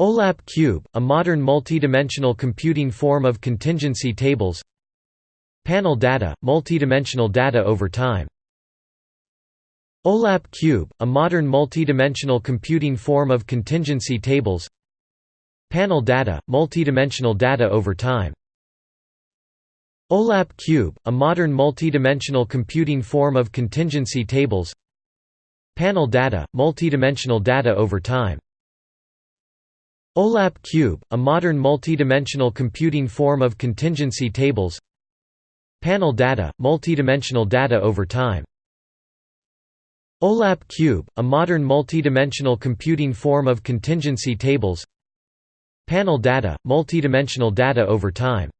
OLAP cube, a modern multi-dimensional computing form of contingency tables. Panel data, multi-dimensional data over time. OLAP cube, a modern multi-dimensional computing form of contingency tables. Panel data, multi-dimensional data over time. OLAP cube, a modern multi-dimensional computing form of contingency tables. Panel data, multi-dimensional data over time OLAP cube, a modern multi-dimensional computing form of contingency tables. Panel data, multi-dimensional data over time. OLAP cube, a modern multi-dimensional computing form of contingency tables. Panel data, multi-dimensional data over time.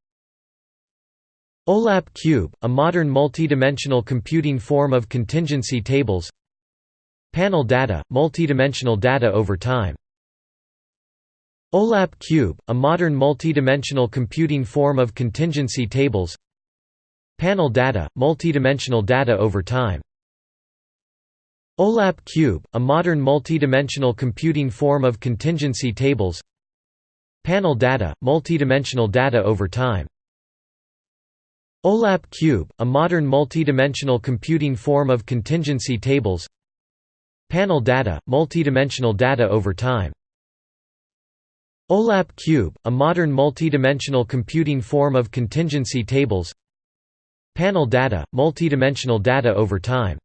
OLAP cube, a modern multi-dimensional computing form of contingency tables. Panel data, multi-dimensional data over time OLAP cube, a modern multi-dimensional computing form of contingency tables. Panel data, multi-dimensional data over time. OLAP cube, a modern multi-dimensional computing form of contingency tables. Panel data, multi-dimensional data over time. OLAP cube, a modern multi-dimensional computing form of contingency tables. Panel data, multi-dimensional data over time OLAP cube, a modern multi-dimensional computing form of contingency tables. Panel data, multi-dimensional data over time.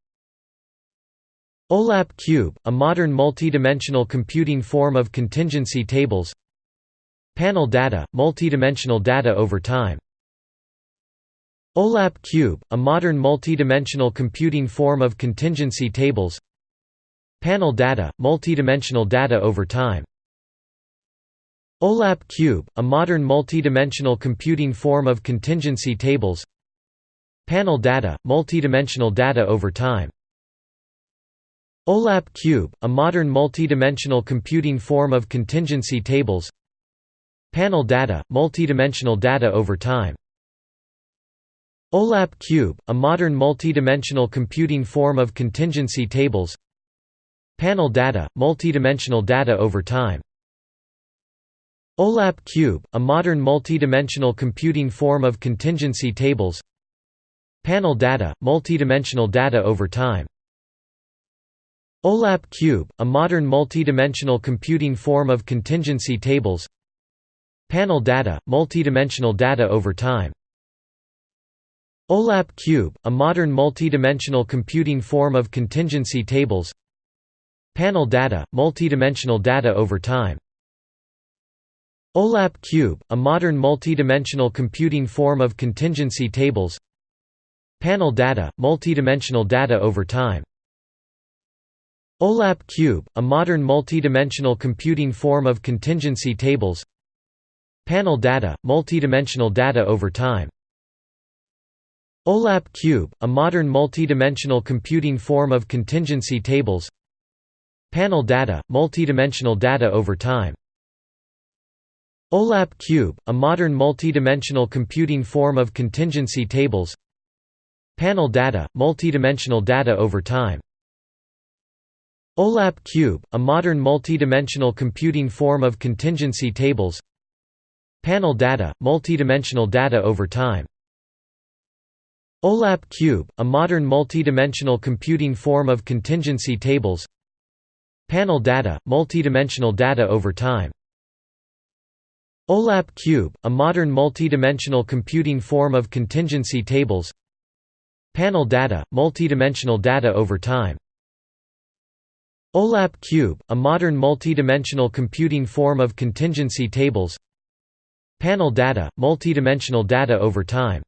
OLAP cube, a modern multi-dimensional computing form of contingency tables. Panel data, multi-dimensional data over time. OLAP cube, a modern multi-dimensional computing form of contingency tables. Panel data, multi-dimensional data over time OLAP cube, a modern multi-dimensional computing form of contingency tables. Panel data, multi-dimensional data over time. OLAP cube, a modern multi-dimensional computing form of contingency tables. Panel data, multi-dimensional data over time. OLAP cube, a modern multi-dimensional computing form of contingency tables. Panel data, multi-dimensional data over time OLAP cube, a modern multi-dimensional computing form of contingency tables. Panel data, multi-dimensional data over time. OLAP cube, a modern multi-dimensional computing form of contingency tables. Panel data, multi-dimensional data over time. OLAP cube, a modern multi-dimensional computing form of contingency tables. Panel data, multi-dimensional data over time OLAP cube, a modern multi-dimensional computing form of contingency tables. Panel data, multi-dimensional data over time. OLAP cube, a modern multi-dimensional computing form of contingency tables. Panel data, multi-dimensional data over time. OLAP cube, a modern multi-dimensional computing form of contingency tables. Panel data, multi-dimensional data over time OLAP cube, a modern multi-dimensional computing form of contingency tables. Panel data, multi-dimensional data over time. OLAP cube, a modern multi-dimensional computing form of contingency tables. Panel data, multi-dimensional data over time. OLAP cube, a modern multi-dimensional computing form of contingency tables. Panel data, multi-dimensional data over time OLAP cube, a modern multi-dimensional computing form of contingency tables. Panel data, multi-dimensional data over time. OLAP cube, a modern multi-dimensional computing form of contingency tables. Panel data, multi-dimensional data over time